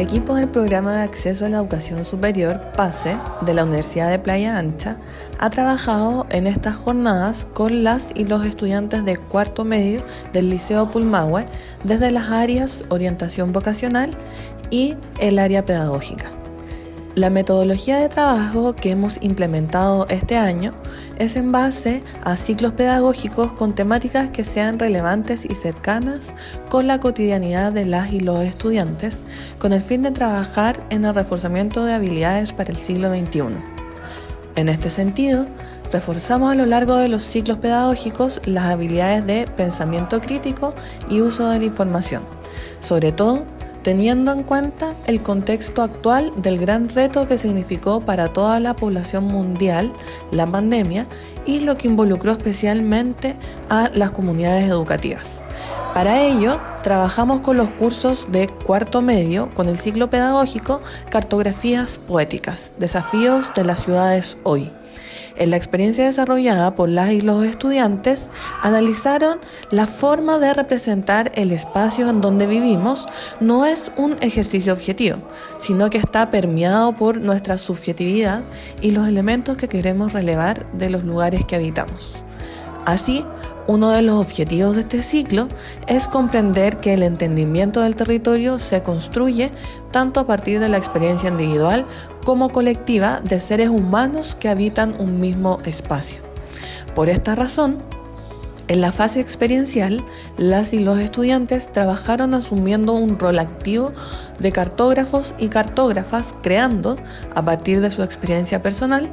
equipo del Programa de Acceso a la Educación Superior, PASE, de la Universidad de Playa Ancha, ha trabajado en estas jornadas con las y los estudiantes de cuarto medio del Liceo Pulmahue desde las áreas orientación vocacional y el área pedagógica. La metodología de trabajo que hemos implementado este año es en base a ciclos pedagógicos con temáticas que sean relevantes y cercanas con la cotidianidad de las y los estudiantes, con el fin de trabajar en el reforzamiento de habilidades para el siglo XXI. En este sentido, reforzamos a lo largo de los ciclos pedagógicos las habilidades de pensamiento crítico y uso de la información, sobre todo teniendo en cuenta el contexto actual del gran reto que significó para toda la población mundial la pandemia y lo que involucró especialmente a las comunidades educativas. Para ello, trabajamos con los cursos de cuarto medio con el ciclo pedagógico Cartografías Poéticas, Desafíos de las Ciudades Hoy en la experiencia desarrollada por las y los estudiantes, analizaron la forma de representar el espacio en donde vivimos no es un ejercicio objetivo, sino que está permeado por nuestra subjetividad y los elementos que queremos relevar de los lugares que habitamos. Así, uno de los objetivos de este ciclo es comprender que el entendimiento del territorio se construye tanto a partir de la experiencia individual como colectiva de seres humanos que habitan un mismo espacio. Por esta razón, en la fase experiencial, las y los estudiantes trabajaron asumiendo un rol activo de cartógrafos y cartógrafas, creando, a partir de su experiencia personal,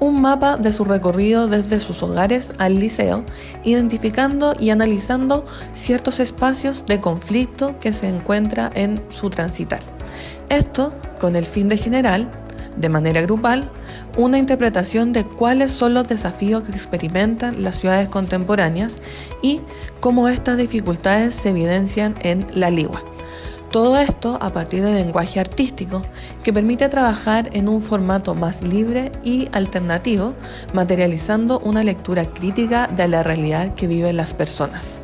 un mapa de su recorrido desde sus hogares al liceo, identificando y analizando ciertos espacios de conflicto que se encuentra en su transitar. Esto con el fin de generar, de manera grupal, una interpretación de cuáles son los desafíos que experimentan las ciudades contemporáneas y cómo estas dificultades se evidencian en la ligua. Todo esto a partir del lenguaje artístico que permite trabajar en un formato más libre y alternativo, materializando una lectura crítica de la realidad que viven las personas.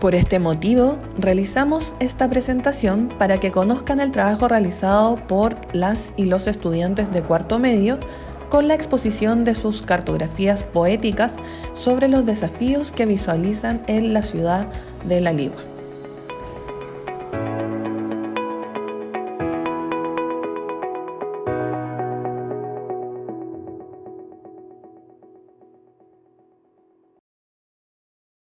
Por este motivo, realizamos esta presentación para que conozcan el trabajo realizado por las y los estudiantes de cuarto medio con la exposición de sus cartografías poéticas sobre los desafíos que visualizan en la ciudad de La Ligua.